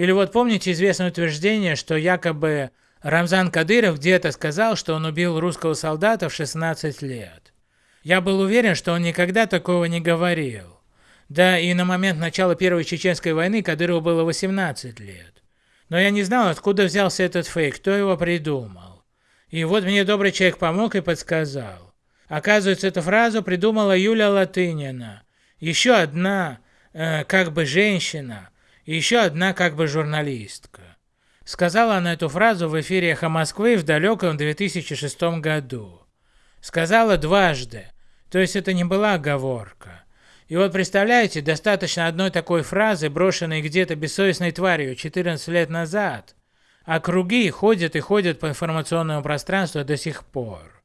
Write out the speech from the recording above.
Или вот помните известное утверждение, что якобы Рамзан Кадыров где-то сказал, что он убил русского солдата в 16 лет. Я был уверен, что он никогда такого не говорил. Да и на момент начала Первой Чеченской войны Кадырову было 18 лет. Но я не знал, откуда взялся этот фейк, кто его придумал. И вот мне добрый человек помог и подсказал. Оказывается, эту фразу придумала Юля Латынина. Еще одна, э, как бы женщина, и еще одна как бы журналистка. Сказала она эту фразу в эфире «Эхо Москвы» в далеком 2006 году. Сказала дважды, то есть это не была оговорка. И вот представляете, достаточно одной такой фразы, брошенной где-то бессовестной тварью 14 лет назад, а круги ходят и ходят по информационному пространству до сих пор.